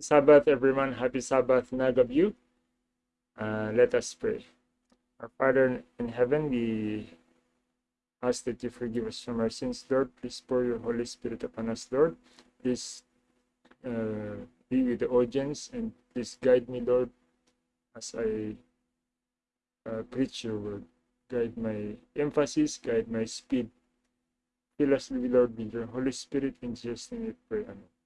Sabbath, everyone. Happy Sabbath, Nagaview. Uh, let us pray. Our Father in heaven, we ask that you forgive us from our sins, Lord. Please pour your Holy Spirit upon us, Lord. Please uh, be with the audience and please guide me, Lord, as I uh, preach your word. Guide my emphasis, guide my speed. Fill us, Lord, with your Holy Spirit. In Jesus' name we pray. Amen.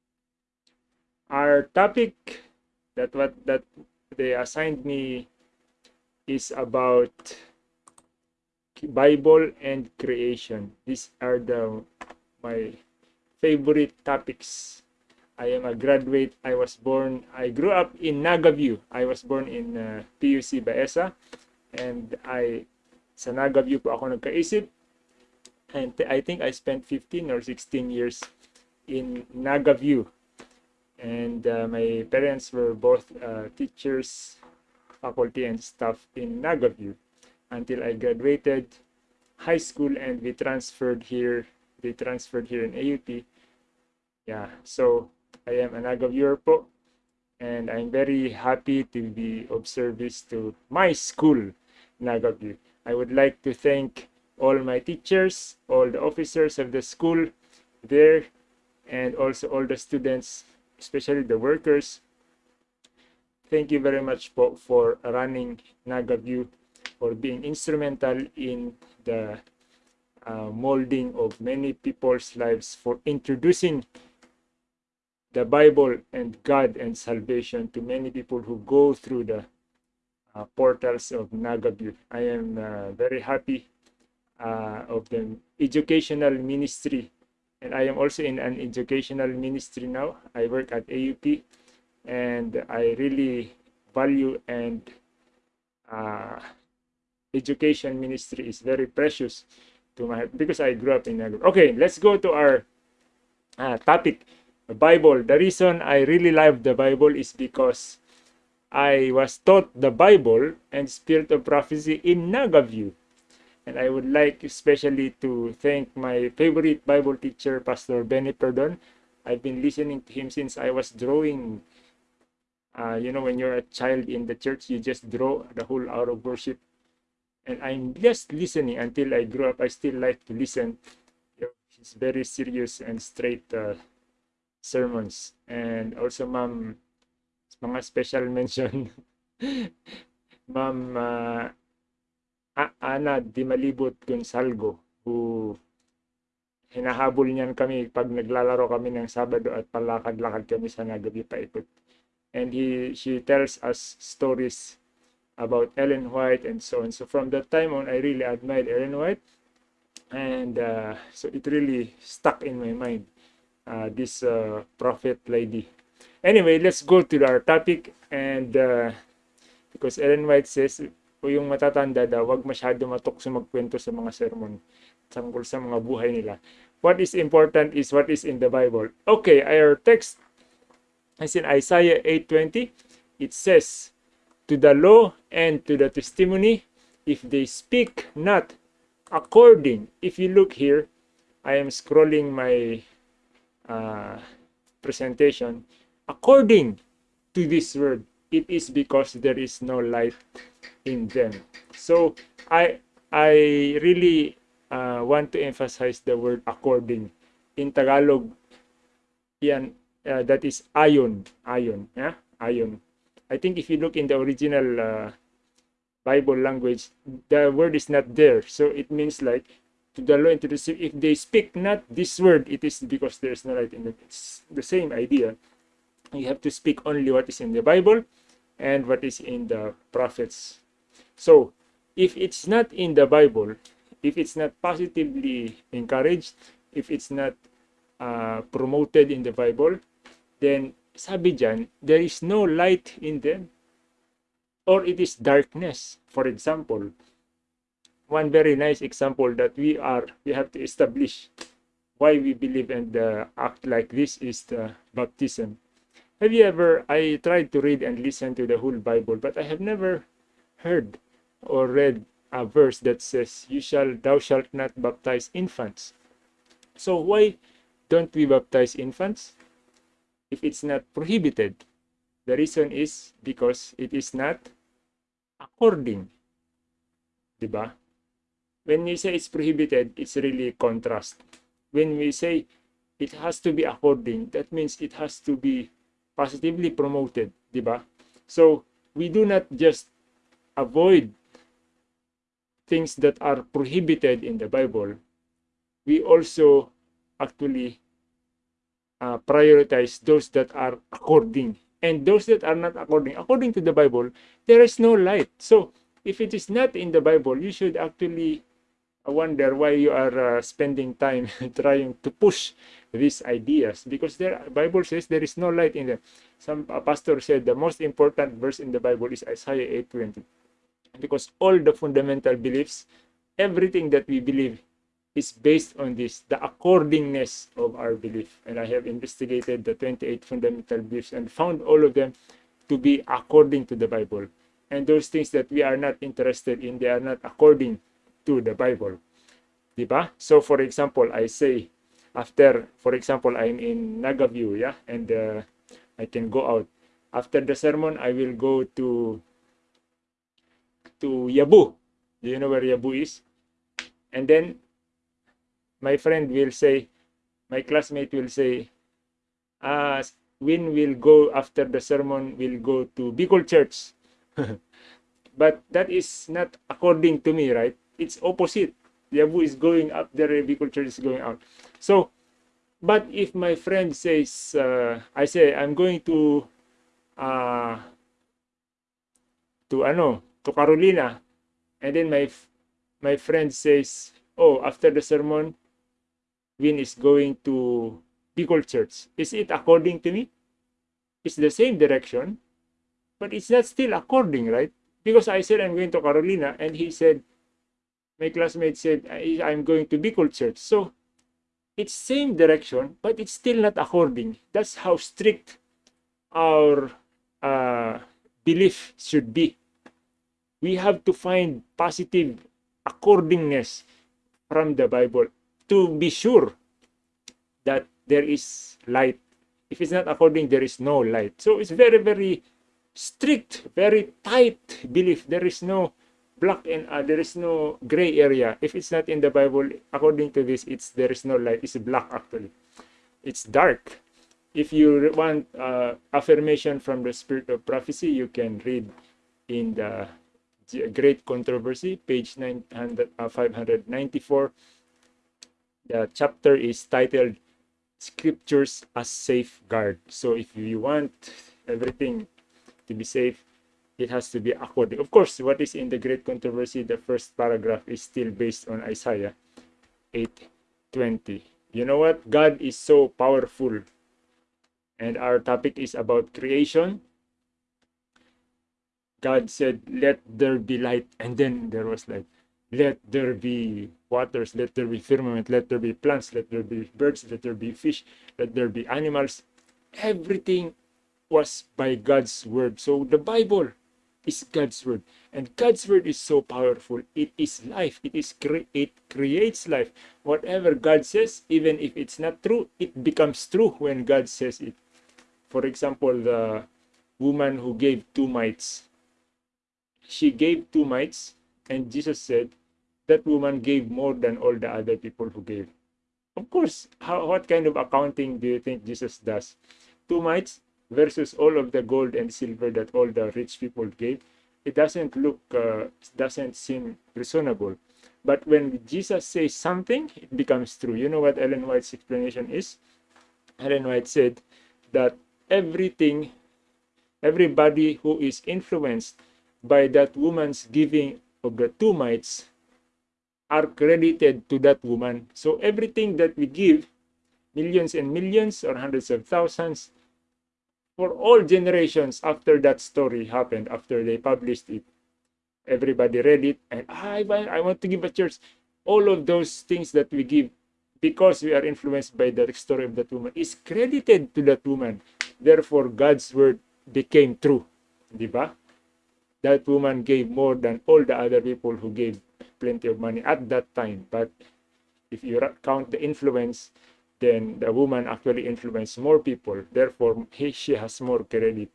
Our topic that what that they assigned me is about Bible and creation. These are the my favorite topics. I am a graduate. I was born. I grew up in Nagaview. I was born in uh, PUC Baesa, and I sa Nagaview po ako nagkaisip. And I think I spent 15 or 16 years in Nagaview. And uh, my parents were both uh, teachers, faculty, and staff in Nagaview until I graduated high school and we transferred here. They transferred here in AUP. Yeah, so I am an Nagaviewer po. And I'm very happy to be of service to my school, Nagaview. I would like to thank all my teachers, all the officers of the school there, and also all the students especially the workers. Thank you very much po for running NagaView, for being instrumental in the uh, molding of many people's lives, for introducing the Bible and God and salvation to many people who go through the uh, portals of NagaView. I am uh, very happy uh, of the educational ministry and I am also in an educational ministry now. I work at AUP and I really value and uh, education ministry is very precious to my because I grew up in a Okay, let's go to our uh, topic, Bible. The reason I really love the Bible is because I was taught the Bible and Spirit of Prophecy in Nagaview. And I would like especially to thank my favorite Bible teacher, Pastor Benny Perdon. I've been listening to him since I was drawing. Uh, you know, when you're a child in the church, you just draw the whole hour of worship. And I'm just listening until I grew up. I still like to listen. He's very serious and straight uh, sermons. And also, ma'am, mga special mention. ma'am uh, Ana Di Malibot Gonsalgo who hinahabol niyan kami pag naglalaro kami ng Sabado at palakad-lakad kami sa nagabi paikot. And he she tells us stories about Ellen White and so on. So from that time on, I really admired Ellen White. And uh, so it really stuck in my mind, uh, this uh, prophet lady. Anyway, let's go to our topic. And uh, because Ellen White says, o yung matatanda daw, wag masyado matukso magkwento sa mga sermon tungkol sa mga buhay nila. What is important is what is in the Bible. Okay, our text is in Isaiah 8.20. It says, To the law and to the testimony, if they speak not according, if you look here, I am scrolling my uh, presentation, according to this word, it is because there is no light in them. So I I really uh, want to emphasize the word according. In Tagalog, yan, uh, that is ayon, ayon, yeah? ayon. I think if you look in the original uh, Bible language, the word is not there. So it means like to the law and to the sea if they speak not this word, it is because there is no light in it. It's the same idea. You have to speak only what is in the Bible and what is in the prophets so, if it's not in the Bible, if it's not positively encouraged, if it's not uh, promoted in the Bible, then sabi dyan, there is no light in them. Or it is darkness. For example, one very nice example that we are, we have to establish why we believe and uh, act like this is the baptism. Have you ever, I tried to read and listen to the whole Bible, but I have never heard or read a verse that says, "You shall, thou shalt not baptize infants." So why don't we baptize infants if it's not prohibited? The reason is because it is not according. Diba? When we say it's prohibited, it's really contrast. When we say it has to be according, that means it has to be positively promoted. Diba? So, we do not just avoid things that are prohibited in the Bible. We also actually uh, prioritize those that are according and those that are not according according to the bible there is no light so if it is not in the bible you should actually wonder why you are uh, spending time trying to push these ideas because the bible says there is no light in them some pastor said the most important verse in the bible is isaiah 8:20 because all the fundamental beliefs everything that we believe is based on this, the accordingness of our belief. And I have investigated the 28 fundamental beliefs and found all of them to be according to the Bible. And those things that we are not interested in, they are not according to the Bible. Diba? So for example, I say, after, for example, I'm in Nagaview, yeah, and uh, I can go out. After the sermon, I will go to to Yabu. Do you know where Yabu is? And then my friend will say, my classmate will say, uh, when we'll go after the sermon, we'll go to Bicol Church. but that is not according to me, right? It's opposite. Yabu is going up there, Bicol Church is going out. So, but if my friend says, uh, I say, I'm going to, uh, to ano, to Carolina, and then my my friend says, oh, after the sermon, Win is going to Bicol Church. Is it according to me? It's the same direction, but it's not still according, right? Because I said I'm going to Carolina, and he said, my classmate said, I'm going to Bicol Church. So it's same direction, but it's still not according. That's how strict our uh, belief should be. We have to find positive accordingness from the Bible to be sure that there is light. If it's not according, there is no light. So it's very, very strict, very tight belief. There is no black and uh, there is no gray area. If it's not in the Bible, according to this, it's there is no light. It's black actually. It's dark. If you want uh, affirmation from the spirit of prophecy, you can read in the Great Controversy, page 900, uh, 594 the chapter is titled Scriptures as Safeguard. So if you want everything to be safe, it has to be according. Of course, what is in the Great Controversy, the first paragraph is still based on Isaiah 8:20. You know what? God is so powerful. And our topic is about creation. God said, Let there be light. And then there was light let there be waters, let there be firmament, let there be plants, let there be birds, let there be fish, let there be animals. Everything was by God's word. So the Bible is God's word. And God's word is so powerful. It is life. It is cre- it creates life. Whatever God says, even if it's not true, it becomes true when God says it. For example, the woman who gave two mites. She gave two mites, and Jesus said, that woman gave more than all the other people who gave. Of course, how, what kind of accounting do you think Jesus does? Two mites versus all of the gold and silver that all the rich people gave. It doesn't look, uh, doesn't seem reasonable. But when Jesus says something, it becomes true. You know what Ellen White's explanation is? Ellen White said that everything, everybody who is influenced by that woman's giving of the two mites are credited to that woman. So everything that we give, millions and millions or hundreds of thousands, for all generations after that story happened, after they published it, everybody read it, and ah, I, I want to give a church. All of those things that we give, because we are influenced by the story of that woman, is credited to that woman. Therefore, God's word became true. Diba? That woman gave more than all the other people who gave plenty of money at that time. But if you count the influence, then the woman actually influenced more people. Therefore, he, she has more credit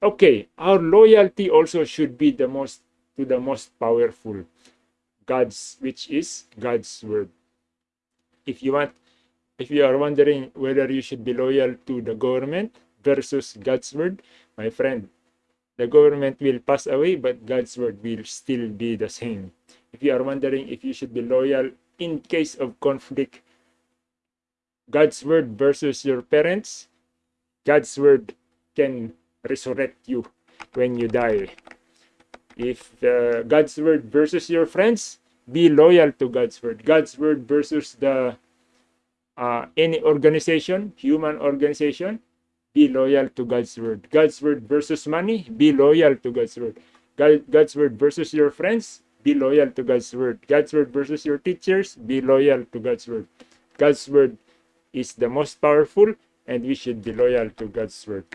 Okay, our loyalty also should be the most to the most powerful God's which is God's word. If you want if you are wondering whether you should be loyal to the government versus God's word, my friend, the government will pass away, but God's word will still be the same. If you are wondering if you should be loyal in case of conflict, God's word versus your parents, God's word can resurrect you when you die. If uh, God's word versus your friends, be loyal to God's word. God's word versus the uh, any organization, human organization, be loyal to God's word. God's word versus money, be loyal to God's word. God, God's word versus your friends, be loyal to God's word. God's word versus your teachers, be loyal to God's word. God's word is the most powerful, and we should be loyal to God's word.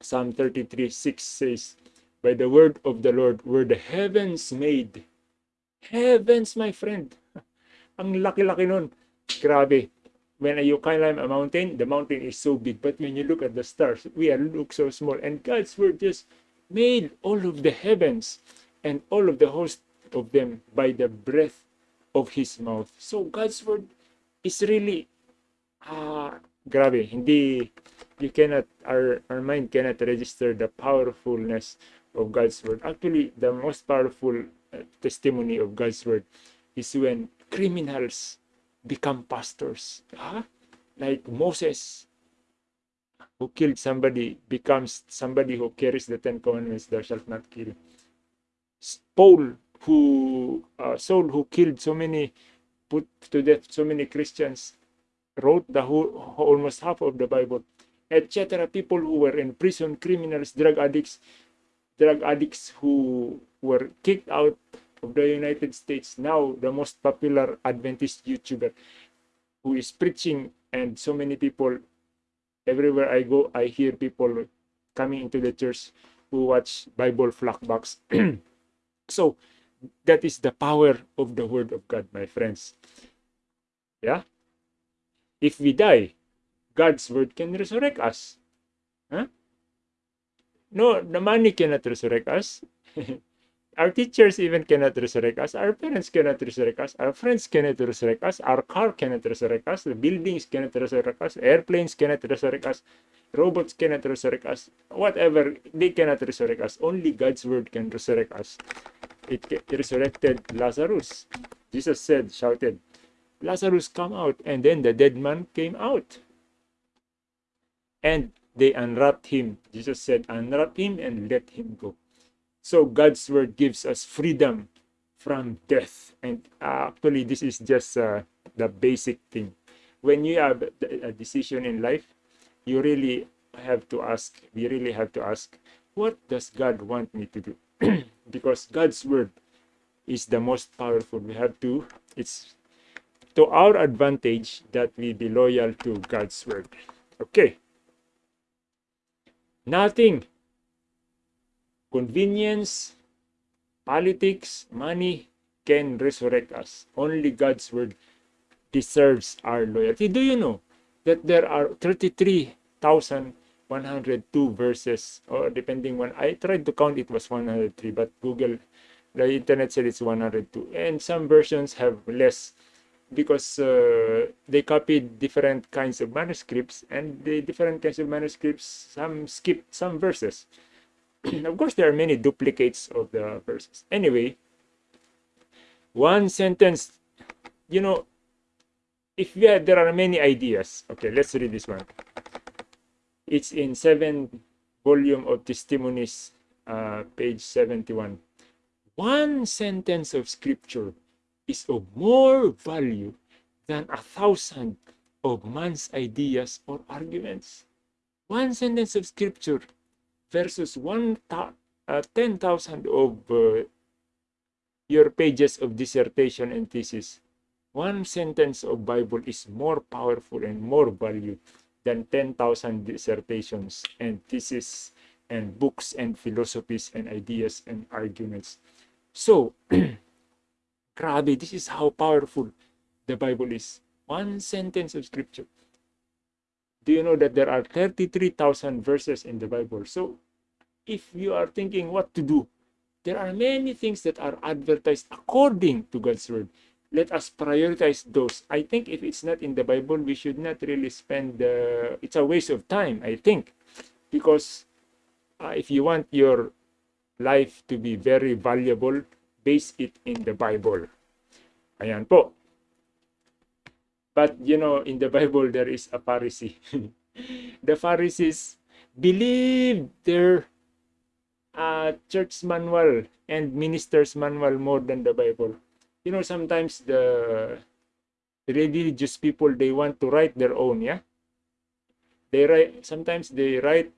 Psalm 33 6 says, By the word of the Lord were the heavens made. Heavens, my friend. Ang laki-laki nun. Grabe when you climb a mountain, the mountain is so big. But when you look at the stars, we are look so small. And God's word just made all of the heavens and all of the host of them by the breath of His mouth. So God's word is really, ah, grabe. Hindi, you cannot, our, our mind cannot register the powerfulness of God's word. Actually, the most powerful uh, testimony of God's word is when criminals become pastors. Huh? Like Moses, who killed somebody, becomes somebody who carries the Ten Commandments, thou shalt not kill. Paul, who uh, Saul, who killed so many, put to death so many Christians, wrote the whole, almost half of the Bible, etc. People who were in prison, criminals, drug addicts, drug addicts who were kicked out of the United States, now the most popular Adventist YouTuber who is preaching and so many people everywhere I go, I hear people coming into the church who watch Bible Flockbox. so that is the power of the word of God, my friends. Yeah? If we die, God's word can resurrect us. Huh? No, the money cannot resurrect us. Our teachers even cannot resurrect us. Our parents cannot resurrect us. Our friends cannot resurrect us. Our car cannot resurrect us. The buildings cannot resurrect us. Airplanes cannot resurrect us. Robots cannot resurrect us. Whatever, they cannot resurrect us. Only God's word can resurrect us. It resurrected Lazarus. Jesus said, shouted, Lazarus, come out. And then the dead man came out. And they unwrapped him. Jesus said, unwrap him and let him go. So God's word gives us freedom from death. And uh, actually, this is just uh, the basic thing. When you have a decision in life, you really have to ask, we really have to ask, what does God want me to do? because God's word is the most powerful. We have to, it's to our advantage that we be loyal to God's word. Okay. Nothing convenience, politics, money can resurrect us. Only God's word deserves our loyalty. Do you know that there are 33,102 verses, or depending when I tried to count, it was 103, but Google, the internet said it's 102. And some versions have less because uh, they copied different kinds of manuscripts and the different kinds of manuscripts some skipped some verses of course, there are many duplicates of the verses. Anyway, one sentence, you know, if we have, there are many ideas. Okay, let's read this one. It's in seven volume of testimonies, uh, page 71. One sentence of scripture is of more value than a thousand of man's ideas or arguments. One sentence of scripture versus one uh, 10,000 of uh, your pages of dissertation and thesis. One sentence of Bible is more powerful and more value than 10,000 dissertations and theses and books and philosophies and ideas and arguments. So, grabe, this is how powerful the Bible is. One sentence of scripture do you know that there are 33,000 verses in the Bible? So if you are thinking what to do, there are many things that are advertised according to God's word. Let us prioritize those. I think if it's not in the Bible, we should not really spend the. It's a waste of time, I think, because uh, if you want your life to be very valuable, base it in the Bible. Ayan po. But you know, in the Bible, there is a Pharisee. the Pharisees believed their uh, church manual and minister's manual more than the Bible. You know, sometimes the religious people they want to write their own, yeah. They write sometimes they write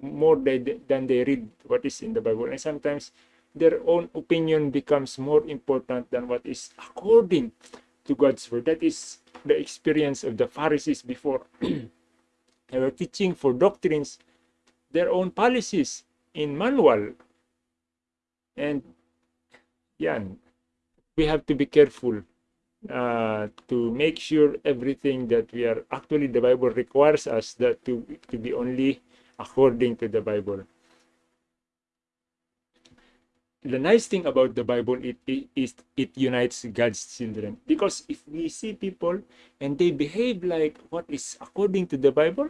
more than they read what is in the Bible, and sometimes their own opinion becomes more important than what is according to God's word. That is the experience of the Pharisees before. they were teaching for doctrines their own policies in manual. And yan, we have to be careful uh, to make sure everything that we are actually the Bible requires us that to, to be only according to the Bible. The nice thing about the Bible it, it is it unites God's children because if we see people and they behave like what is according to the Bible,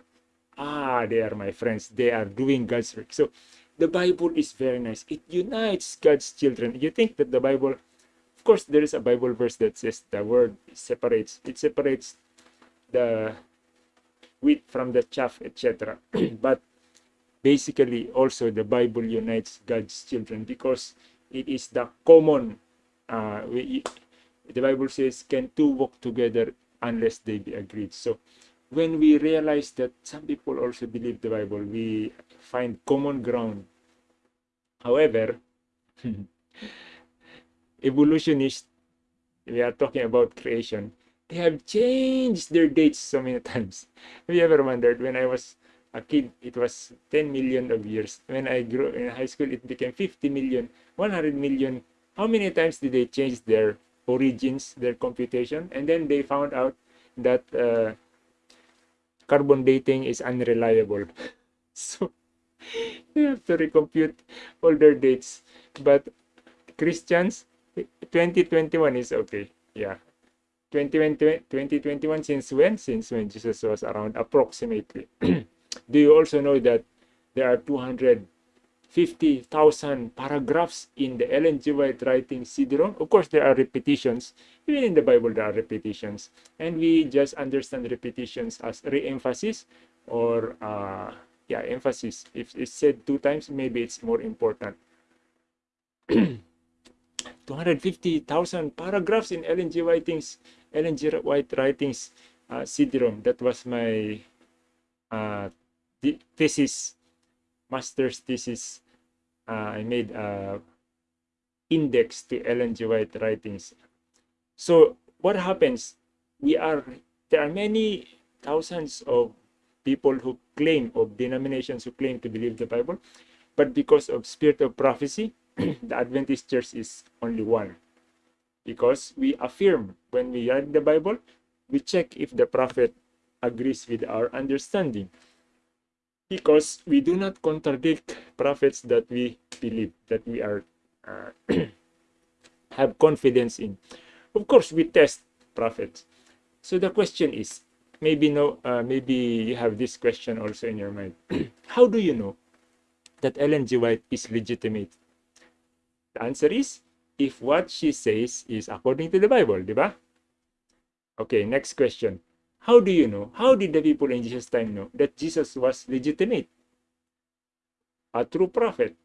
ah, they are my friends. They are doing God's work. So the Bible is very nice. It unites God's children. You think that the Bible, of course, there is a Bible verse that says the word separates. It separates the wheat from the chaff, etc. but basically, also the Bible unites God's children because it is the common. Uh, we, the Bible says, "Can two walk together unless they be agreed?" So when we realize that some people also believe the Bible, we find common ground. However, evolutionists, we are talking about creation, they have changed their dates so many times. Have you ever wondered when I was a kid, it was 10 million of years. When I grew in high school, it became 50 million, 100 million. How many times did they change their origins, their computation? And then they found out that uh, carbon dating is unreliable. so you have to recompute older dates. But Christians, 2021 is okay. Yeah. 2020, 2021 since when? Since when Jesus was around approximately. Do you also know that there are 250,000 paragraphs in the Ellen G. White writing CD-ROM. Of course, there are repetitions. Even in the Bible, there are repetitions. And we just understand repetitions as re-emphasis or, uh, yeah, emphasis. If it's said two times, maybe it's more important. 250,000 paragraphs in Ellen G. Whiting's, Ellen G. White writings uh, CD-ROM. That was my uh, thesis master's thesis, uh, I made a index to Ellen G. White writings. So what happens? We are there are many thousands of people who claim of denominations who claim to believe the Bible, but because of spirit of prophecy, the Adventist Church is only one. Because we affirm when we read the Bible, we check if the prophet agrees with our understanding because we do not contradict prophets that we believe that we are uh, have confidence in. Of course we test prophets. So the question is maybe no uh, maybe you have this question also in your mind. How do you know that ellen g. White is legitimate? The answer is if what she says is according to the bible diba okay next question how do you know? How did the people in Jesus' time know that Jesus was legitimate? A true prophet?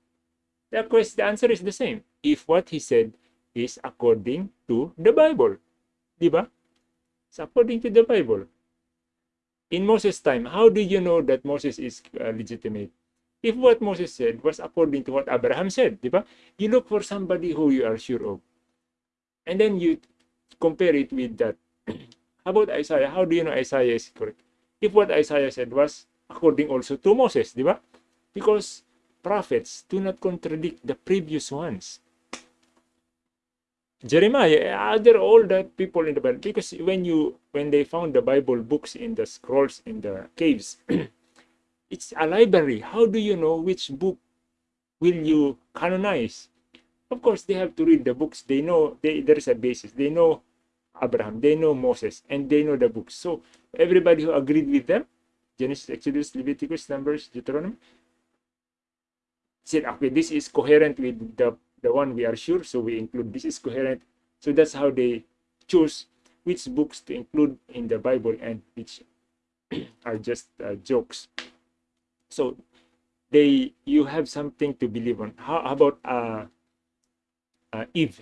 The, question, the answer is the same. If what he said is according to the Bible. Diba? It's according to the Bible. In Moses' time, how do you know that Moses is uh, legitimate? If what Moses said was according to what Abraham said, diba? You look for somebody who you are sure of. And then you compare it with that. About Isaiah? How do you know Isaiah is correct? If what Isaiah said was according also to Moses, di ba? Because prophets do not contradict the previous ones. Jeremiah, other all the people in the Bible, because when you when they found the Bible books in the scrolls in the caves, it's a library. How do you know which book will you canonize? Of course, they have to read the books. They know they, there is a basis. They know Abraham, they know Moses, and they know the books. So everybody who agreed with them, Genesis, Exodus, Leviticus, Numbers, Deuteronomy, said, okay, this is coherent with the, the one we are sure, so we include this is coherent. So that's how they choose which books to include in the Bible and which are just uh, jokes. So they you have something to believe on. How about uh, uh, Eve?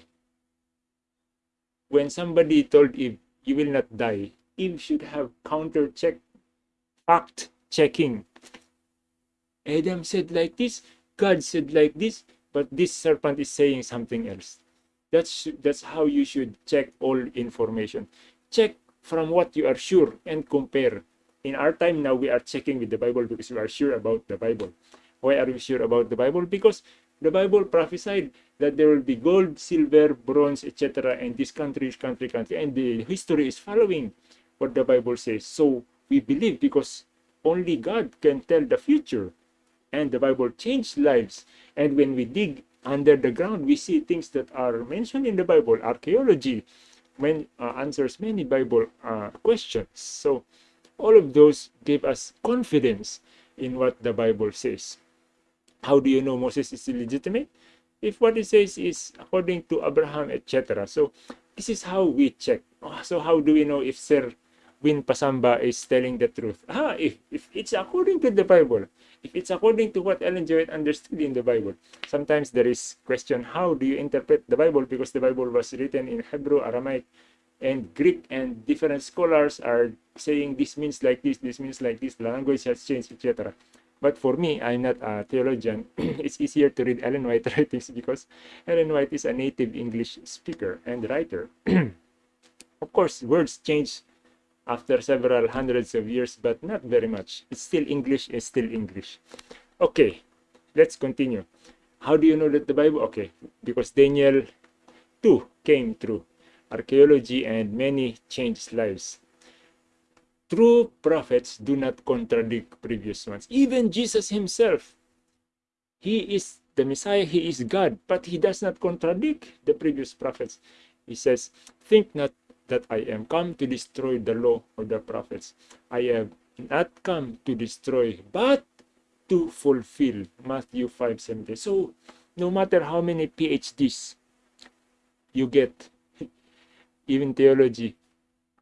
When somebody told Eve, you will not die, Eve should have counter check, fact checking. Adam said like this, God said like this, but this serpent is saying something else. That's that's how you should check all information. Check from what you are sure and compare. In our time now, we are checking with the Bible because we are sure about the Bible. Why are we sure about the Bible? Because the Bible prophesied that there will be gold, silver, bronze, etc. And this country, country, country, and the history is following what the Bible says. So we believe because only God can tell the future and the Bible changed lives. And when we dig under the ground, we see things that are mentioned in the Bible. Archaeology when, uh, answers many Bible uh, questions. So all of those give us confidence in what the Bible says. How do you know Moses is illegitimate? If what he says is according to Abraham, etc. So this is how we check. Oh, so how do we know if Sir Win Pasamba is telling the truth? Ah, if, if it's according to the Bible, if it's according to what Ellen. White understood in the Bible. Sometimes there is question, how do you interpret the Bible? Because the Bible was written in Hebrew, Aramaic, and Greek, and different scholars are saying this means like this, this means like this, the language has changed, etc. But for me, I'm not a theologian. it's easier to read Ellen White writings because Ellen White is a native English speaker and writer. of course, words change after several hundreds of years, but not very much. It's still English, it's still English. Okay, let's continue. How do you know that the Bible? Okay, because Daniel 2 came through archaeology and many changed lives. True prophets do not contradict previous ones. Even Jesus himself, he is the Messiah, he is God, but he does not contradict the previous prophets. He says, Think not that I am come to destroy the law or the prophets. I have not come to destroy, but to fulfill. Matthew 5 17. So, no matter how many PhDs you get, even theology,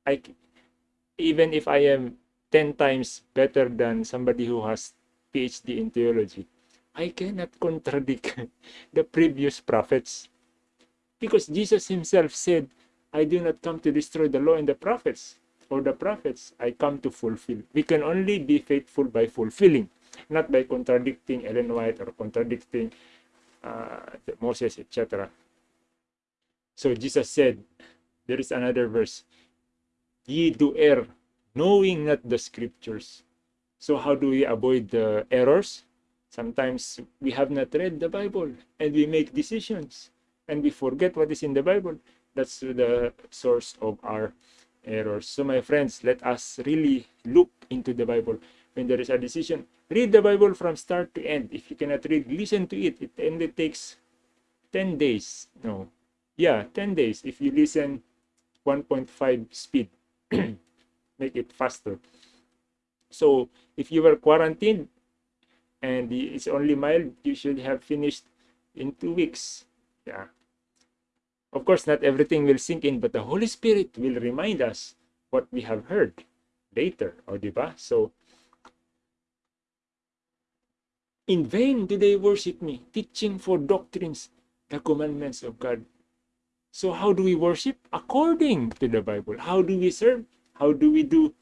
I, even if I am 10 times better than somebody who has PhD in theology, I cannot contradict the previous prophets. Because Jesus himself said, I do not come to destroy the law and the prophets or the prophets. I come to fulfill. We can only be faithful by fulfilling, not by contradicting Ellen White or contradicting uh, Moses, etc. So Jesus said, there is another verse, ye do err, knowing not the scriptures. So how do we avoid the errors? Sometimes we have not read the Bible and we make decisions and we forget what is in the Bible that's the source of our errors. So my friends, let us really look into the Bible. When there is a decision, read the Bible from start to end. If you cannot read, listen to it. It only takes 10 days. No. Yeah, 10 days. If you listen 1.5 speed, make it faster. So if you were quarantined and it's only mild, you should have finished in two weeks. Yeah. Of course, not everything will sink in, but the Holy Spirit will remind us what we have heard later, or diba? So, in vain do they worship me, teaching for doctrines the commandments of God. So, how do we worship? According to the Bible. How do we serve? How do we do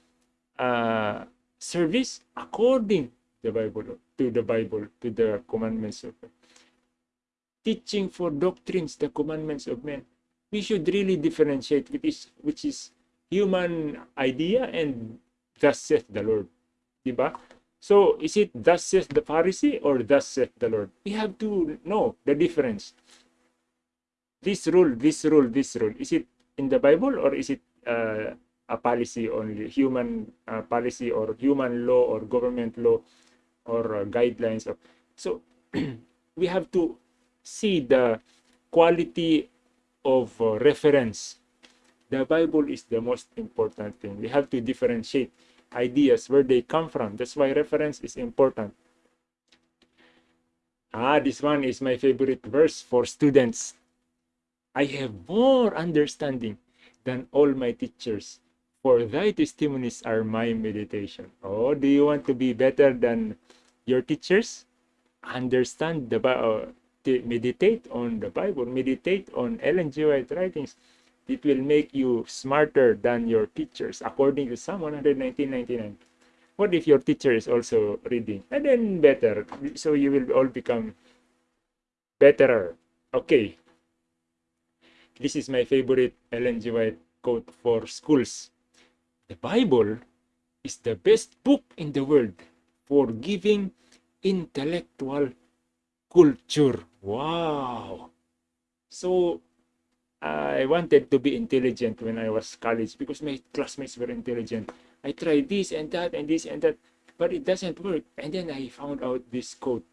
uh, service? According to the Bible, to the Bible, to the commandments of God teaching for doctrines, the commandments of men. We should really differentiate which is, which is human idea and thus saith the Lord. Diba? So, is it thus saith the Pharisee or thus saith the Lord? We have to know the difference. This rule, this rule, this rule, is it in the Bible or is it uh, a policy only, human uh, policy or human law or government law or uh, guidelines? Of, so, we have to see the quality of uh, reference. The Bible is the most important thing. We have to differentiate ideas where they come from. That's why reference is important. Ah, this one is my favorite verse for students. I have more understanding than all my teachers, for thy testimonies are my meditation. Oh, do you want to be better than your teachers? Understand the Bible, uh, meditate on the Bible, meditate on Ellen G. White writings. It will make you smarter than your teachers, according to Psalm 119.99 what if your teacher is also reading and then better so you will all become betterer okay this is my favorite ellen g white quote for schools the bible is the best book in the world for giving intellectual culture wow so i wanted to be intelligent when i was college because my classmates were intelligent I tried this and that and this and that, but it doesn't work. And then I found out this quote.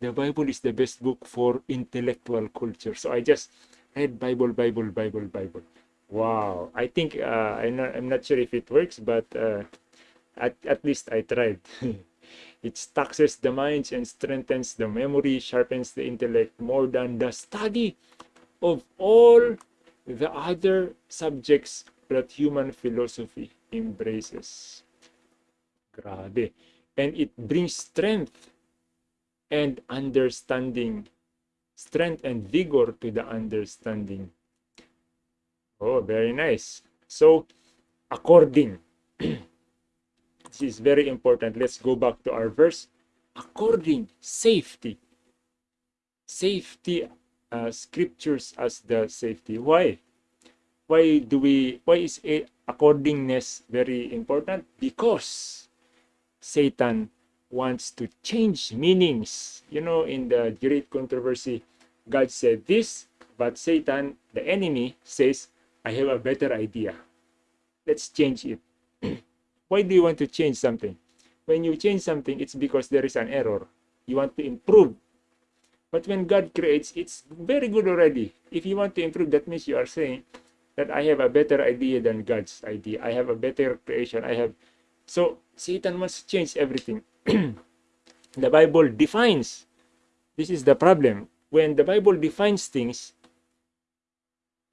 The Bible is the best book for intellectual culture. So I just read Bible, Bible, Bible, Bible. Wow. I think uh, I'm, not, I'm not sure if it works, but uh, at, at least I tried. it taxes the minds and strengthens the memory, sharpens the intellect more than the study of all the other subjects that human philosophy embraces. Grabe. And it brings strength and understanding. Strength and vigor to the understanding. Oh, very nice. So, according. this is very important. Let's go back to our verse. According, safety. Safety, uh, scriptures as the safety. Why? Why do we, why is it accordingness very important because Satan wants to change meanings. You know, in the great controversy, God said this, but Satan, the enemy, says, I have a better idea. Let's change it. Why do you want to change something? When you change something, it's because there is an error. You want to improve. But when God creates, it's very good already. If you want to improve, that means you are saying, that I have a better idea than God's idea. I have a better creation. I have so Satan wants to change everything. the Bible defines. This is the problem. When the Bible defines things,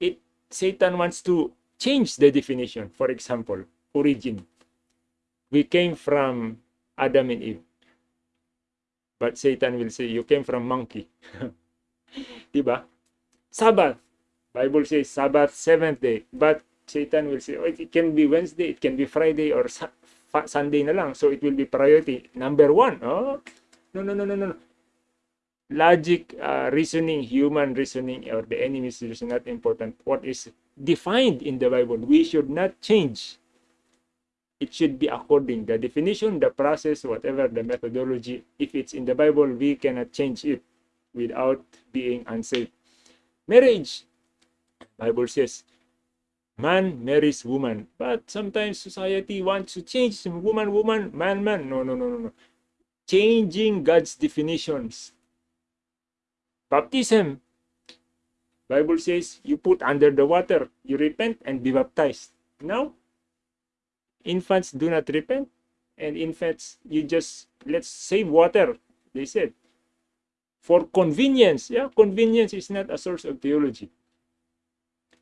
it Satan wants to change the definition. For example, origin. We came from Adam and Eve. But Satan will say, you came from monkey. diba? Sabbath. Bible says Sabbath, seventh day. But Satan will say, oh, it can be Wednesday, it can be Friday, or Sunday na lang. So it will be priority. Number one. Oh, no, no, no, no, no. Logic, uh, reasoning, human reasoning, or the enemy's reasoning, not important. What is defined in the Bible, we should not change. It should be according the definition, the process, whatever the methodology. If it's in the Bible, we cannot change it without being unsafe. Marriage, Bible says, man marries woman. But sometimes society wants to change woman, woman, man, man. No, no, no, no, no. Changing God's definitions. Baptism. Bible says you put under the water, you repent and be baptized. Now, infants do not repent. And infants, you just, let's save water, they said. For convenience. Yeah, convenience is not a source of theology.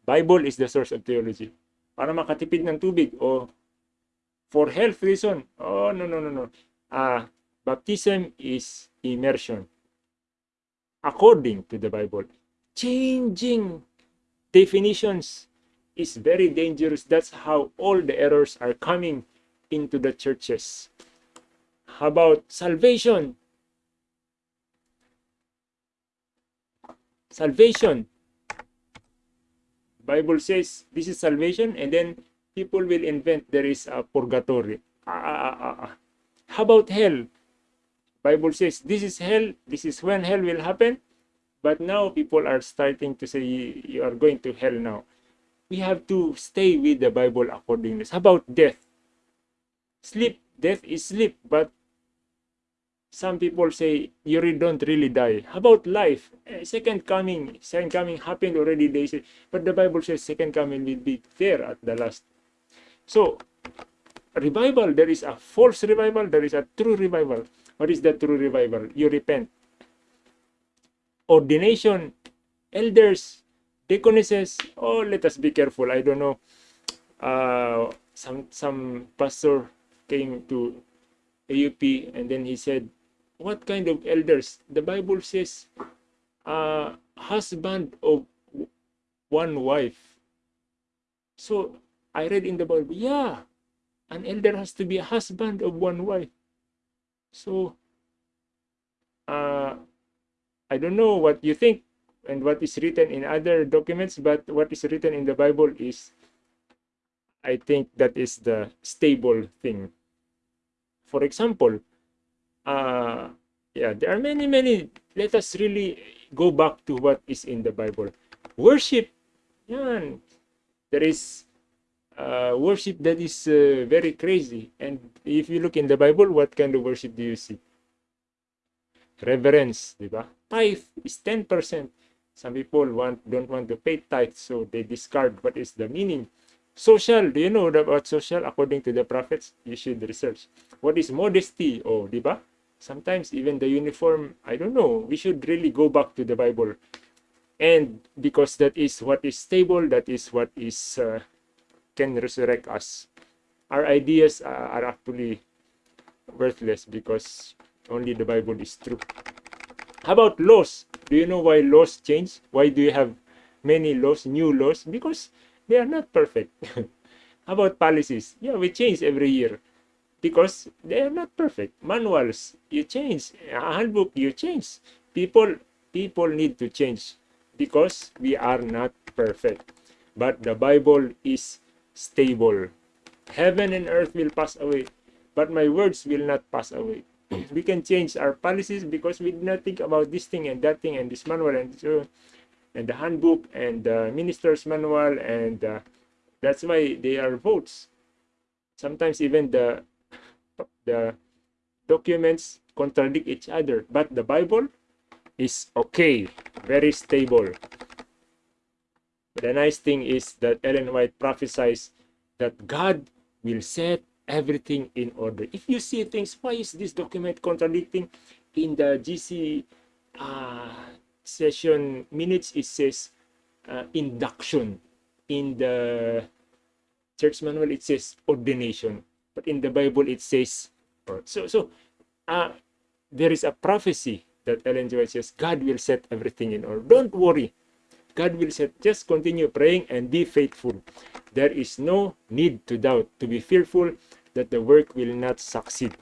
Bible is the source of theology. Para makatipid ng tubig o for health reason. Oh, no, no, no, no. Uh, baptism is immersion. According to the Bible. Changing definitions is very dangerous. That's how all the errors are coming into the churches. How about salvation? Salvation Bible says this is salvation and then people will invent there is a purgatory. Ah, ah, ah, ah, ah. How about hell? Bible says this is hell, this is when hell will happen. But now people are starting to say you are going to hell now. We have to stay with the Bible according to How about death? Sleep, death is sleep, but some people say you don't really die. How about life? Eh, second coming, second coming happened already. They say, but the Bible says second coming will be there at the last. So, revival. There is a false revival. There is a true revival. What is the true revival? You repent. Ordination, elders, deaconesses. Oh, let us be careful. I don't know. Uh, some some pastor came to AUP and then he said, "What kind of elders?" The Bible says, uh, "Husband of one wife." So I read in the Bible, yeah, an elder has to be a husband of one wife. So, uh, I don't know what you think and what is written in other documents, but what is written in the Bible is, I think that is the stable thing. For example, uh, yeah, there are many, many. Let us really go back to what is in the Bible. Worship, yan. There is uh, worship that is uh, very crazy. And if you look in the Bible, what kind of worship do you see? Reverence, di ba? Tithe is 10%. Some people want don't want to pay tithe, so they discard what is the meaning. Social, do you know about social? According to the prophets, you should research. What is modesty? Oh, di ba? Sometimes even the uniform, I don't know. We should really go back to the Bible. And because that is what is stable, that is what is uh, can resurrect us. Our ideas are actually worthless because only the Bible is true. How about laws? Do you know why laws change? Why do you have many laws, new laws? Because they are not perfect. How about policies? Yeah, we change every year because they are not perfect. Manuals, you change. A handbook, you change. People, people need to change because we are not perfect. But the Bible is stable. Heaven and earth will pass away, but my words will not pass away. we can change our policies because we did not think about this thing and that thing and this manual and so and the handbook and the minister's manual and uh, that's why they are votes. Sometimes even the the documents contradict each other, but the Bible is okay, very stable. The nice thing is that Ellen White prophesies that God will set everything in order. If you see things, why is this document contradicting? In the GC uh, session minutes, it says uh, induction. In the church manual, it says ordination. But in the Bible, it says so. So uh, there is a prophecy that Ellen White says God will set everything in order. Don't worry. God will set. Just continue praying and be faithful. There is no need to doubt, to be fearful that the work will not succeed.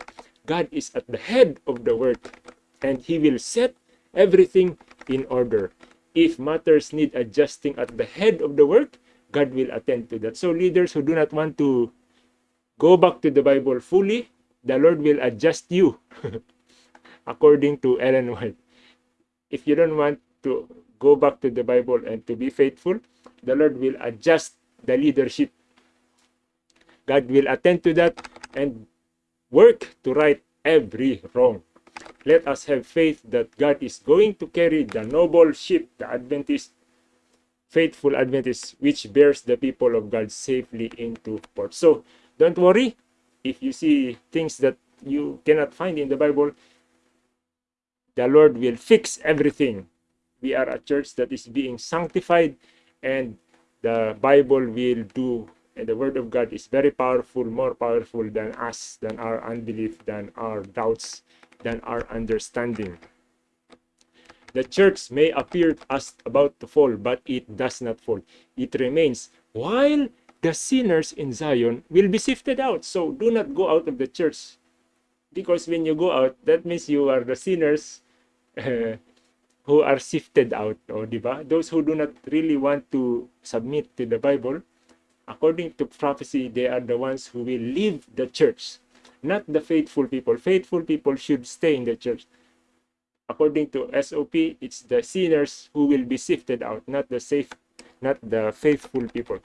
God is at the head of the work and He will set everything in order. If matters need adjusting at the head of the work, God will attend to that. So, leaders who do not want to go back to the Bible fully, the Lord will adjust you according to Ellen White. If you don't want to go back to the Bible and to be faithful, the Lord will adjust the leadership. God will attend to that and work to right every wrong. Let us have faith that God is going to carry the noble ship, the Adventist, faithful Adventist, which bears the people of God safely into port. So, don't worry if you see things that you cannot find in the Bible, the Lord will fix everything we are a church that is being sanctified and the Bible will do and the word of God is very powerful, more powerful than us, than our unbelief, than our doubts, than our understanding. The church may appear as about to fall, but it does not fall. It remains while the sinners in Zion will be sifted out. So do not go out of the church. Because when you go out, that means you are the sinners uh, who are sifted out, o di ba? Those who do not really want to submit to the Bible, according to prophecy, they are the ones who will leave the church, not the faithful people. Faithful people should stay in the church. According to SOP, it's the sinners who will be sifted out, not the safe, not the faithful people.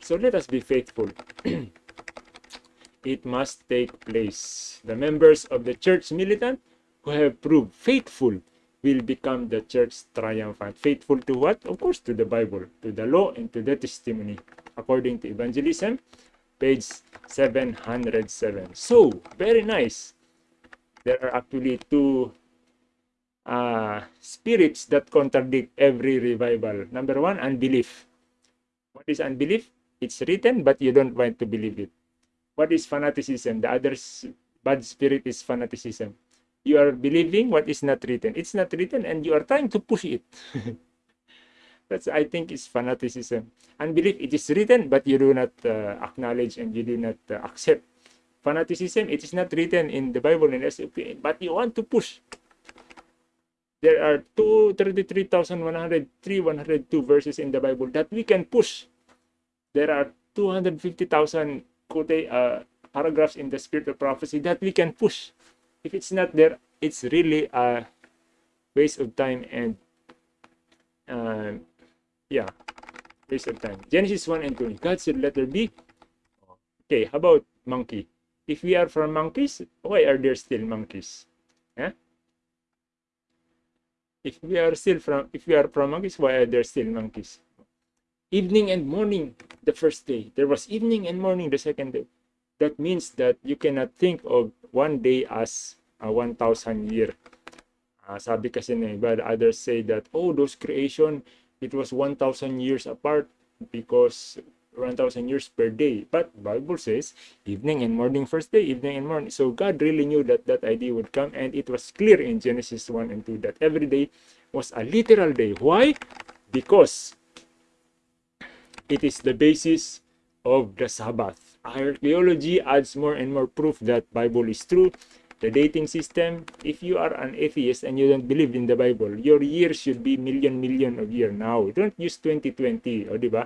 So let us be faithful. it must take place. The members of the church militant who have proved faithful will become the church triumphant. Faithful to what? Of course, to the Bible, to the law, and to the testimony, according to evangelism, page 707. So, very nice. There are actually two uh, spirits that contradict every revival. Number one, unbelief. What is unbelief? It's written, but you don't want to believe it. What is fanaticism? The other bad spirit is fanaticism. You are believing what is not written. It's not written, and you are trying to push it. That's, I think, is fanaticism. Unbelief, it is written, but you do not uh, acknowledge and you do not uh, accept. Fanaticism, it is not written in the Bible in SOP, but you want to push there are 233,103, 102 verses in the Bible that we can push. There are 250,000 uh, paragraphs in the spirit of prophecy that we can push. If it's not there, it's really a waste of time and uh, yeah, waste of time. Genesis 1 and 2. God said, let there be. Okay, how about monkey? If we are from monkeys, why are there still monkeys? Yeah? If we are still from if we are from monkeys why are there still monkeys evening and morning the first day. There was evening and morning the second day. That means that you cannot think of one day as a 1000 year. Uh, sabi kasi na iba others say that oh those creation it was 1000 years apart because 1000 years per day. But Bible says evening and morning first day, evening and morning. So God really knew that that idea would come and it was clear in Genesis 1 and 2 that every day was a literal day. Why? Because it is the basis of the Sabbath. Archaeology adds more and more proof that Bible is true. The dating system, if you are an atheist and you don't believe in the Bible, your year should be million million of year now. Don't use 2020, o di ba?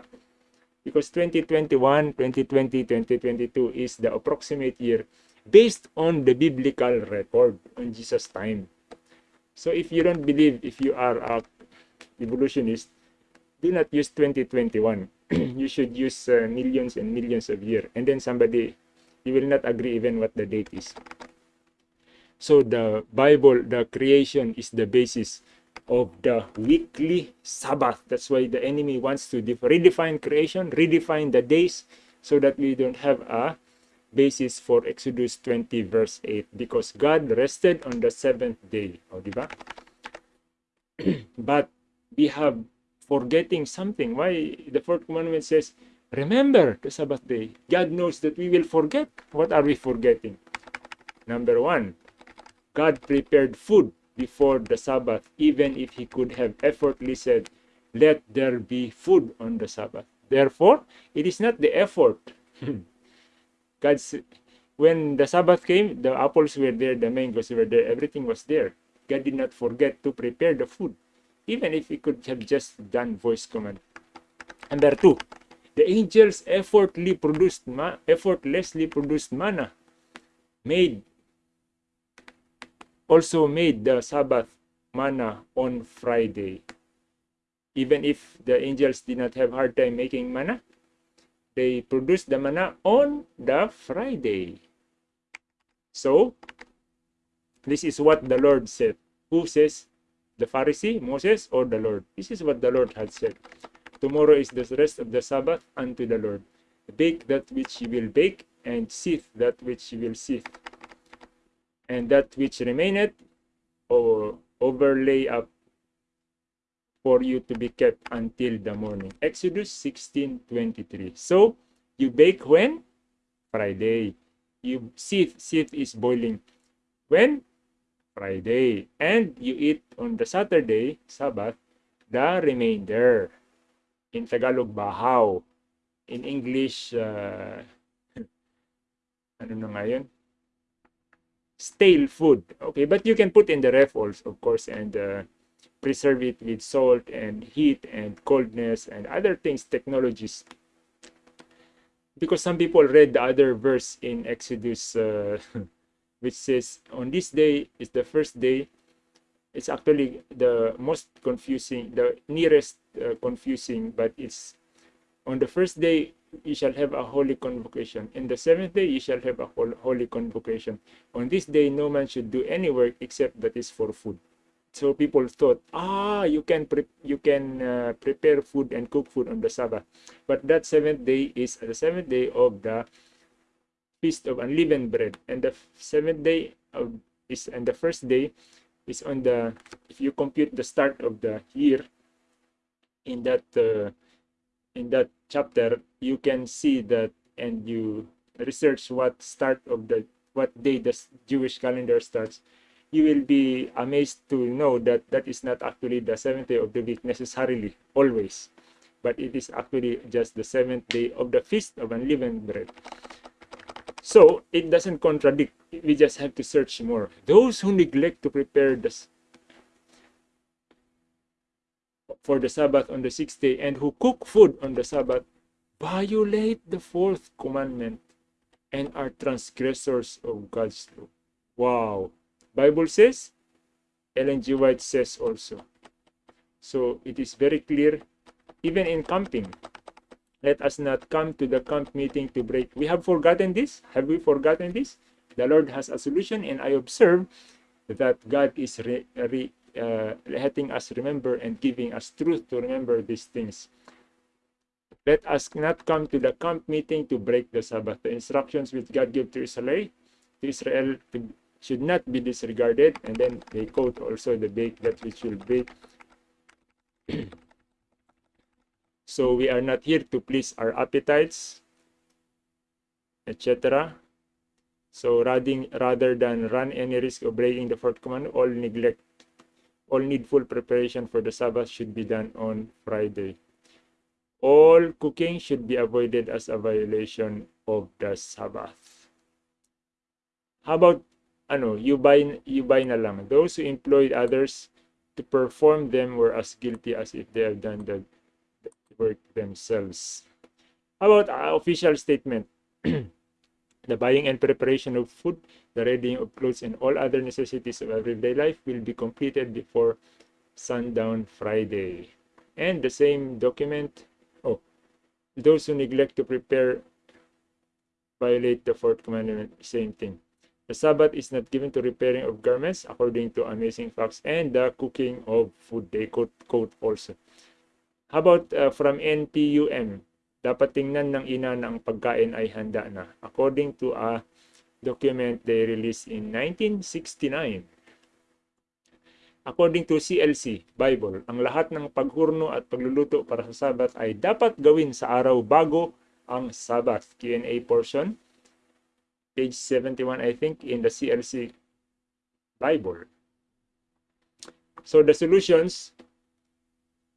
Because 2021, 2020, 2022 is the approximate year based on the biblical record on Jesus' time. So if you don't believe, if you are a evolutionist, do not use 2021. you should use uh, millions and millions of years. And then somebody, you will not agree even what the date is. So the Bible, the creation is the basis of the weekly Sabbath. That's why the enemy wants to redefine creation, redefine the days, so that we don't have a basis for Exodus 20 verse 8 because God rested on the seventh day. O, di ba? but we have forgetting something. Why the fourth commandment says, remember the Sabbath day. God knows that we will forget. What are we forgetting? Number one, God prepared food before the Sabbath, even if he could have effortlessly said, Let there be food on the Sabbath. Therefore, it is not the effort. God's when the Sabbath came, the apples were there, the mangoes were there, everything was there. God did not forget to prepare the food, even if he could have just done voice command. Number two, the angels effortlessly produced, effortlessly produced manna, made also made the Sabbath manna on Friday. Even if the angels did not have hard time making manna, they produced the manna on the Friday. So, this is what the Lord said. Who says? The Pharisee, Moses, or the Lord? This is what the Lord had said. Tomorrow is the rest of the Sabbath unto the Lord. Bake that which you will bake, and sift that which you will sift and that which remaineth or overlay up for you to be kept until the morning. Exodus 16:23. So you bake when? Friday. You sift, sift is boiling. When? Friday. And you eat on the Saturday, Sabbath, the remainder. In Tagalog, bahaw. In English, uh, ano na ngayon? Stale food. Okay, but you can put in the ref also, of course, and uh, preserve it with salt and heat and coldness and other things, technologies. Because some people read the other verse in Exodus, uh, which says, on this day is the first day. It's actually the most confusing, the nearest uh, confusing, but it's on the first day you shall have a holy convocation. In the seventh day you shall have a holy convocation. On this day no man should do any work except that is for food. So people thought, ah, you can you can uh, prepare food and cook food on the Sabbath, but that seventh day is the seventh day of the feast of unleavened bread, and the seventh day of is and the first day is on the if you compute the start of the year in that uh, in that chapter you can see that and you research what start of the what day the Jewish calendar starts you will be amazed to know that that is not actually the seventh day of the week necessarily always. But it is actually just the seventh day of the feast of unleavened bread. So it doesn't contradict. We just have to search more. Those who neglect to prepare this for the sabbath on the sixth day and who cook food on the sabbath violate the fourth commandment and are transgressors of god's law wow Bible says, Ellen G. White says also. So it is very clear, even in camping, let us not come to the camp meeting to break. We have forgotten this. Have we forgotten this? The Lord has a solution, and I observe that God is re, re, uh, letting us remember and giving us truth to remember these things. Let us not come to the camp meeting to break the Sabbath. The instructions which God gave to Israel, to Israel to should not be disregarded and then they quote also the bake that which will bake so we are not here to please our appetites etc so rather, rather than run any risk of breaking the fourth commandment all neglect all needful preparation for the sabbath should be done on friday all cooking should be avoided as a violation of the sabbath how about ano, you buy, you buy na lang. Those who employed others to perform them were as guilty as if they have done the work themselves. How about uh, official statement? the buying and preparation of food, the readying of clothes, and all other necessities of everyday life will be completed before sundown Friday. And the same document, oh, those who neglect to prepare violate the fourth commandment, same thing. The Sabbath is not given to repairing of garments, according to Amazing Facts, and the cooking of food. They quote, quote also. How about uh, from NPUM? Dapat tingnan ng ina na ang pagkain ay handa na. According to a document they released in 1969. According to CLC Bible, ang lahat ng paghurno at pagluluto para sa Sabbath ay dapat gawin sa araw bago ang Sabbath. Q&A portion page 71, I think, in the CLC Bible. So the solutions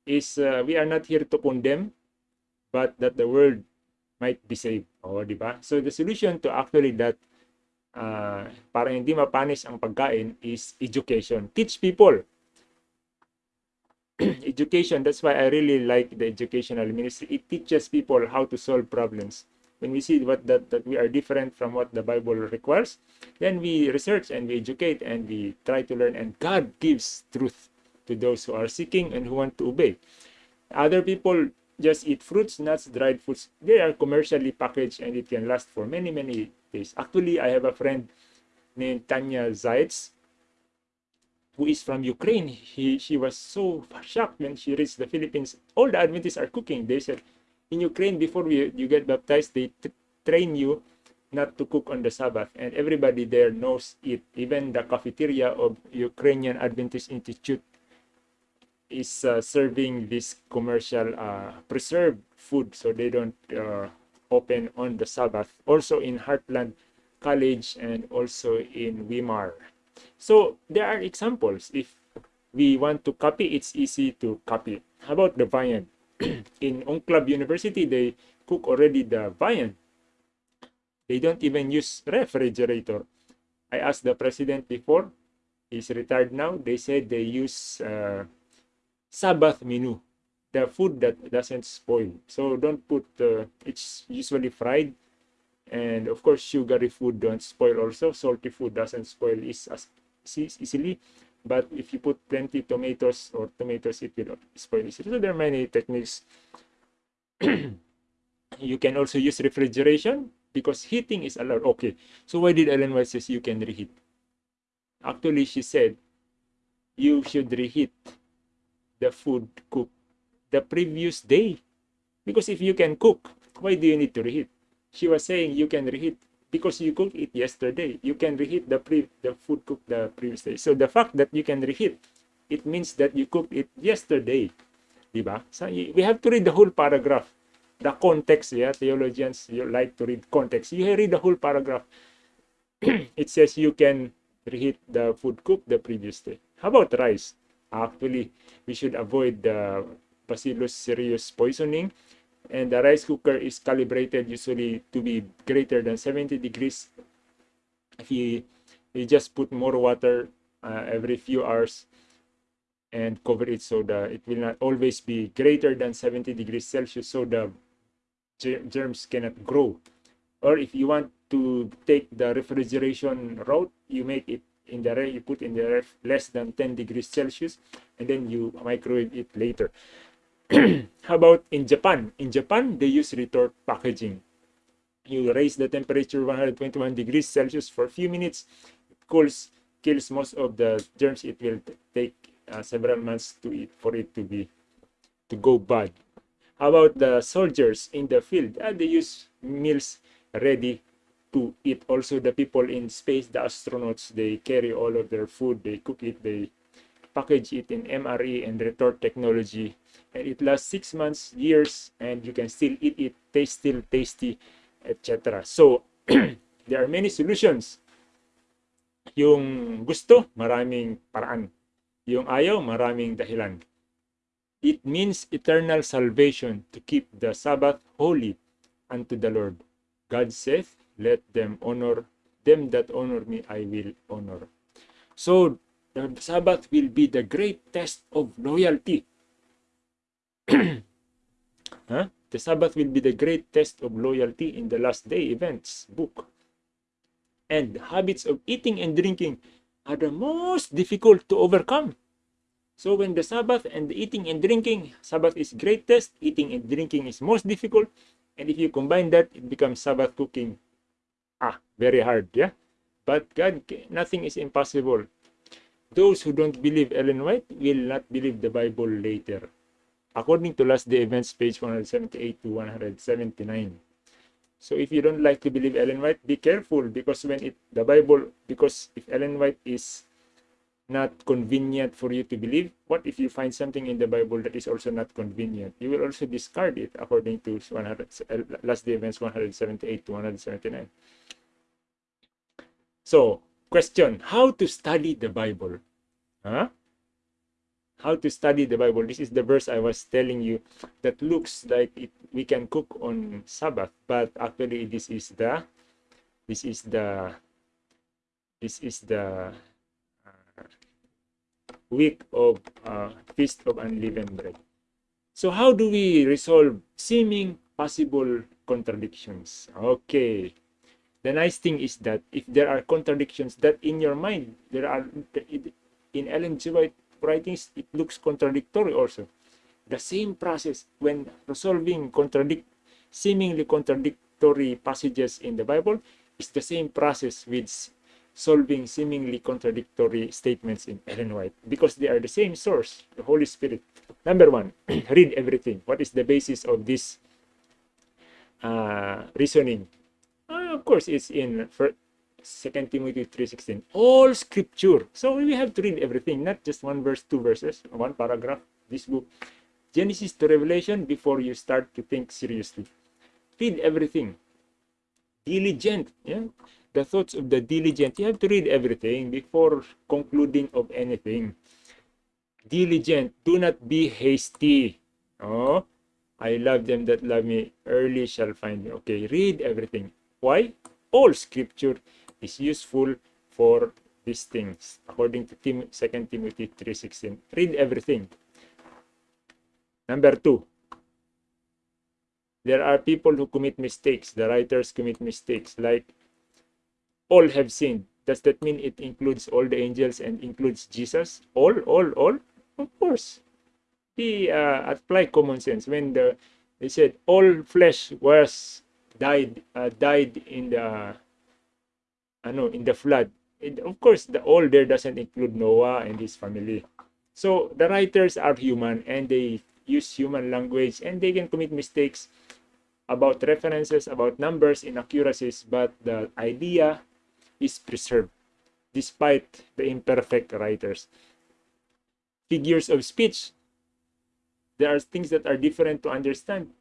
is uh, we are not here to condemn, but that the world might be saved. O, di ba? So the solution to actually that uh, para hindi mapanis ang pagkain is education. Teach people. education, that's why I really like the educational ministry. It teaches people how to solve problems when we see what that, that we are different from what the Bible requires, then we research and we educate and we try to learn and God gives truth to those who are seeking and who want to obey. Other people just eat fruits, nuts, dried foods. They are commercially packaged and it can last for many, many days. Actually, I have a friend named Tanya Zaitz who is from Ukraine. He, she was so shocked when she reached the Philippines. All the Adventists are cooking. They said, in Ukraine, before you, you get baptized, they train you not to cook on the Sabbath, and everybody there knows it. Even the cafeteria of Ukrainian Adventist Institute is uh, serving this commercial uh, preserved food, so they don't uh, open on the Sabbath. Also in Heartland College and also in Weimar. So there are examples. If we want to copy, it's easy to copy. How about the viand? in Onclub University, they cook already the viand. They don't even use refrigerator. I asked the president before, he's retired now, they said they use uh, Sabbath menu, the food that doesn't spoil. So don't put, uh, it's usually fried. And of course, sugary food don't spoil also. Salty food doesn't spoil as easily but if you put plenty tomatoes or tomatoes it will spoil easily so there are many techniques You can also use refrigeration because heating is allowed. Okay, so why did Ellen White says you can reheat? Actually, she said you should reheat the food cooked the previous day. Because if you can cook, why do you need to reheat? She was saying you can reheat because you cooked it yesterday. You can reheat the pre the food cooked the previous day. So the fact that you can reheat, it means that you cooked it yesterday. Diba? So we have to read the whole paragraph. The context, yeah, theologians you like to read context. You read the whole paragraph. it says you can reheat the food cooked the previous day. How about rice? Actually, we should avoid the Bacillus cereus poisoning. And the rice cooker is calibrated usually to be greater than 70 degrees. If you, you just put more water uh, every few hours and cover it so that it will not always be greater than 70 degrees celsius so the germs cannot grow. Or if you want to take the refrigeration route you make it in the you put in the ref less than 10 degrees celsius and then you microwave it later How about in Japan? In Japan, they use retort packaging. You raise the temperature 121 degrees Celsius for a few minutes. It cools, kills most of the germs. It will take uh, several months to for it to be to go bad. How about the soldiers in the field? Uh, they use meals ready to eat. Also, the people in space, the astronauts, they carry all of their food. They cook it. They package it in MRE and retort technology and it lasts six months, years, and you can still eat it, taste still tasty, etc. So, there are many solutions. Yung gusto, maraming paraan. Yung ayaw, maraming dahilan. It means eternal salvation to keep the Sabbath holy unto the Lord. God saith, let them honor them that honor me, I will honor. So, the Sabbath will be the great test of loyalty huh? The Sabbath will be the great test of loyalty in the last day events book. And habits of eating and drinking are the most difficult to overcome. So when the Sabbath and the eating and drinking, Sabbath is greatest, eating and drinking is most difficult. And if you combine that, it becomes Sabbath cooking. Ah, very hard, yeah? But God, nothing is impossible. Those who don't believe Ellen White will not believe the Bible later according to last day events page 178 to 179 so if you don't like to believe ellen white be careful because when it the bible because if ellen white is not convenient for you to believe what if you find something in the bible that is also not convenient you will also discard it according to 100 last day events 178 to 179 so question how to study the bible huh how to study the Bible. This is the verse I was telling you that looks like it, we can cook on Sabbath, but actually this is the this is the this is the uh, week of uh, feast of unleavened bread. So how do we resolve seeming possible contradictions? Okay. The nice thing is that if there are contradictions that in your mind, there are in Ellen G. White writings, it looks contradictory also. The same process when resolving contradict, seemingly contradictory passages in the Bible is the same process with solving seemingly contradictory statements in Ellen White because they are the same source, the Holy Spirit. Number one, read everything. What is the basis of this uh, reasoning? Of course, it's in Second Timothy 3.16. All scripture. So we have to read everything, not just one verse, two verses, one paragraph, this book. Genesis to Revelation before you start to think seriously. Read everything. Diligent. Yeah? The thoughts of the diligent. You have to read everything before concluding of anything. Diligent. Do not be hasty. Oh, I love them that love me. Early shall find me. Okay, read everything. Why? All scripture is useful for these things according to Tim, 2 Timothy 3.16. Read everything. Number two, there are people who commit mistakes. The writers commit mistakes like all have sinned. Does that mean it includes all the angels and includes Jesus? All, all, all? Of course. Be uh, apply common sense. When the They said all flesh was died uh, died in the I know in the flood. Of course, the all there doesn't include Noah and his family. So the writers are human and they use human language and they can commit mistakes about references, about numbers, inaccuracies, but the idea is preserved despite the imperfect writers. Figures of speech. There are things that are different to understand.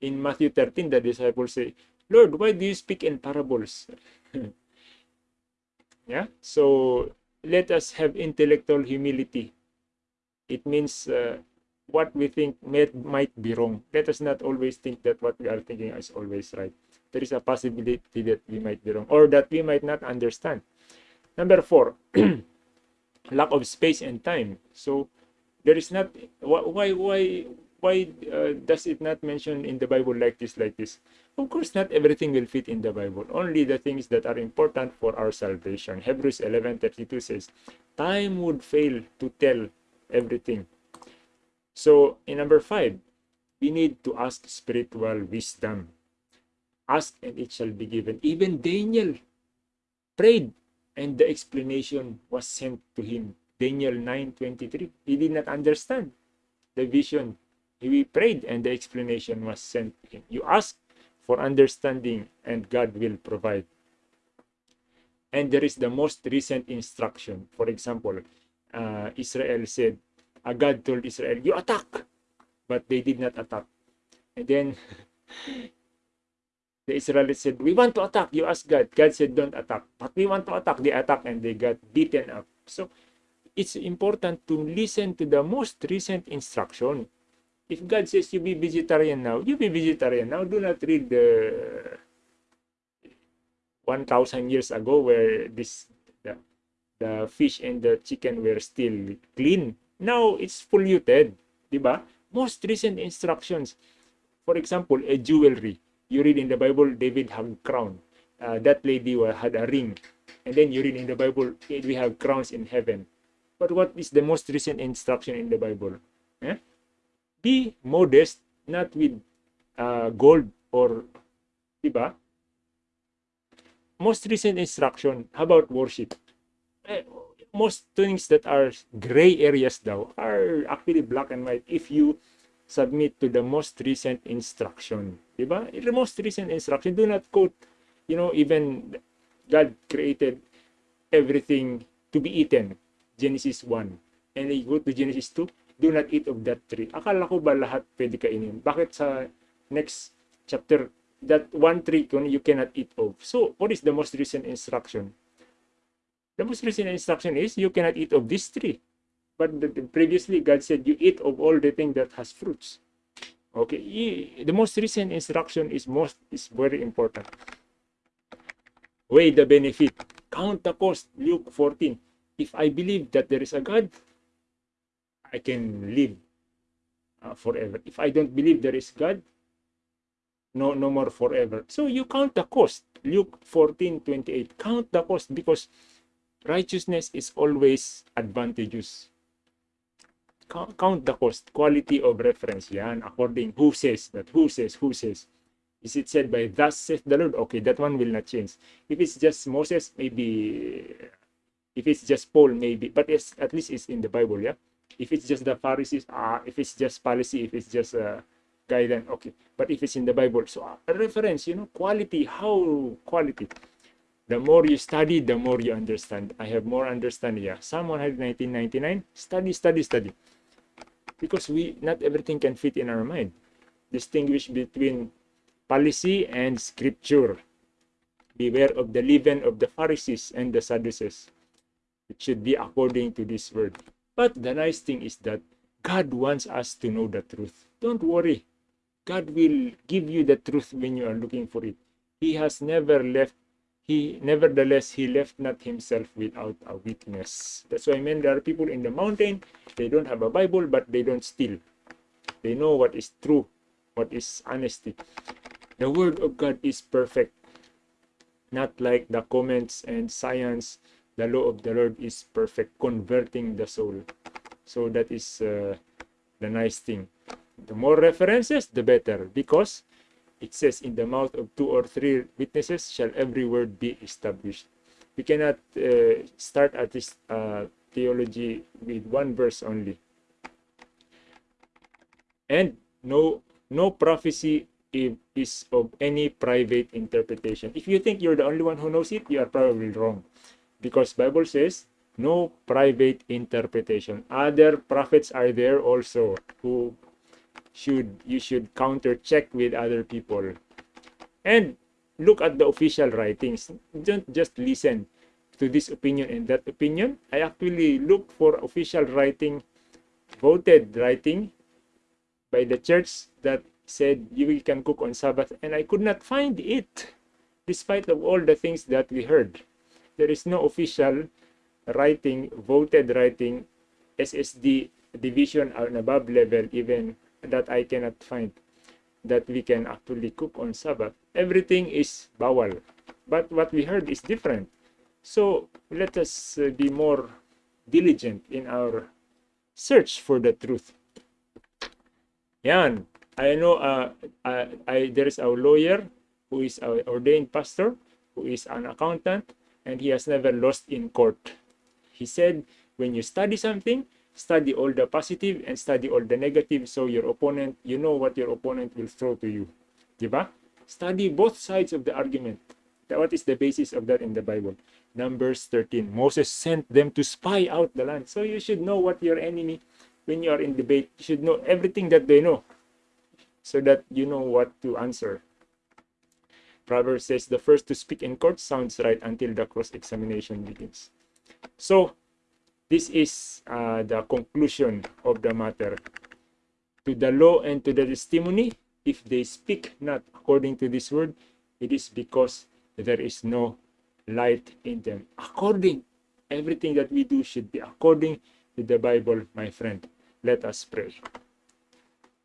In Matthew 13, the disciples say, Lord, why do you speak in parables? yeah, so let us have intellectual humility. It means uh, what we think may, might be wrong. Let us not always think that what we are thinking is always right. There is a possibility that we might be wrong or that we might not understand. Number four, lack of space and time. So there is not why why why uh, does it not mention in the Bible like this like this? Of course, not everything will fit in the Bible. Only the things that are important for our salvation. Hebrews 11:32 says, "Time would fail to tell everything." So in number five, we need to ask spiritual wisdom. Ask and it shall be given. Even Daniel prayed and the explanation was sent to him. Daniel 9:23. He did not understand the vision. He prayed and the explanation was sent to him. You ask for understanding and God will provide. And there is the most recent instruction. For example, uh, Israel said, uh, God told Israel, you attack. But they did not attack. And then the Israelites said, we want to attack. You ask God. God said, don't attack. But we want to attack. They attack and they got beaten up. So it's important to listen to the most recent instruction. If God says you be vegetarian now, you be vegetarian now. Do not read the 1,000 years ago where this the, the fish and the chicken were still clean. Now it's polluted, di ba? Most recent instructions. For example, a jewelry. You read in the Bible, David had a crown. Uh, that lady had a ring. And then you read in the Bible, we have crowns in heaven. But what is the most recent instruction in the Bible? Eh? Be modest, not with uh, gold or, diba? Most recent instruction, how about worship? Eh, most things that are gray areas though are actually black and white if you submit to the most recent instruction. Diba? The most recent instruction, do not quote, you know, even God created everything to be eaten. Genesis 1. And you go to Genesis 2, do not eat of that tree. Akala ko ba lahat pwede kainin? Bakit sa next chapter, that one tree you cannot eat of? So, what is the most recent instruction? The most recent instruction is you cannot eat of this tree. But the, the, previously God said you eat of all the thing that has fruits. Okay, the most recent instruction is most is very important. Weigh the benefit. Count the cost. Luke 14. If I believe that there is a God, I can live uh, forever. If I don't believe there is God, no no more forever. So you count the cost. Luke 14, 28. Count the cost because righteousness is always advantageous. Count count the cost, quality of reference. Yan, according who says that, who says, who says. Is it said by thus saith the Lord? Okay, that one will not change. If it's just Moses, maybe. If it's just Paul, maybe. But it's, at least it's in the Bible, yeah? If it's just the Pharisees, ah, if it's just policy, if it's just uh, guidance, okay. But if it's in the Bible, so uh, a reference, you know, quality, how quality the more you study, the more you understand. I have more understanding. Yeah. Psalm 119.99, study, study, study. Because we not everything can fit in our mind. Distinguish between policy and scripture. Beware of the leaven of the Pharisees and the Sadducees. It should be according to this word. But the nice thing is that God wants us to know the truth. Don't worry. God will give you the truth when you are looking for it. He has never left he nevertheless he left not himself without a witness that's why I mean there are people in the mountain they don't have a bible but they don't steal they know what is true what is honesty the word of god is perfect not like the comments and science the law of the lord is perfect converting the soul so that is uh, the nice thing the more references, the better, because it says, in the mouth of two or three witnesses shall every word be established. We cannot uh, start at this uh, theology with one verse only. And no, no prophecy is of any private interpretation. If you think you're the only one who knows it, you are probably wrong. Because Bible says, no private interpretation. Other prophets are there also who should you should counter check with other people. And look at the official writings. Don't just listen to this opinion and that opinion. I actually look for official writing, voted writing by the church that said you can cook on Sabbath, and I could not find it, despite of all the things that we heard. There is no official writing, voted writing, SSD division and above level, even that I cannot find that we can actually cook on Sabbath. Everything is bawal. But what we heard is different. So let us uh, be more diligent in our search for the truth. Yan. I know uh, I, I, there is a lawyer who is an ordained pastor, who is an accountant, and he has never lost in court. He said, when you study something, study all the positive and study all the negative so your opponent, you know what your opponent will throw to you. Diba? Study both sides of the argument. What is the basis of that in the Bible? Numbers 13. Moses sent them to spy out the land. So you should know what your enemy, when you are in debate, you should know everything that they know so that you know what to answer. Proverbs says the first to speak in court sounds right until the cross-examination begins. So this is uh, the conclusion of the matter. To the law and to the testimony, if they speak not according to this word, it is because there is no light in them. According, everything that we do should be according to the Bible, my friend. Let us pray.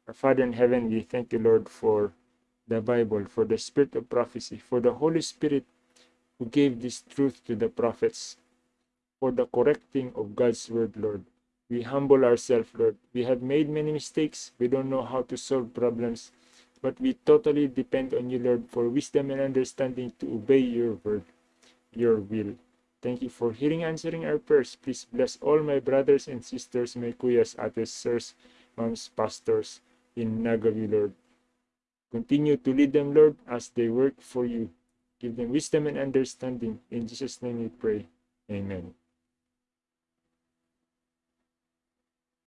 Our Father in heaven, we thank you, Lord, for the Bible, for the spirit of prophecy, for the Holy Spirit who gave this truth to the prophets for the correcting of God's word, Lord. We humble ourselves, Lord. We have made many mistakes. We don't know how to solve problems, but we totally depend on you, Lord, for wisdom and understanding to obey your word, your will. Thank you for hearing answering our prayers. Please bless all my brothers and sisters, my kuyas, ates, sirs, moms, pastors in Nagaview, Lord. Continue to lead them, Lord, as they work for you. Give them wisdom and understanding. In Jesus' name we pray. Amen.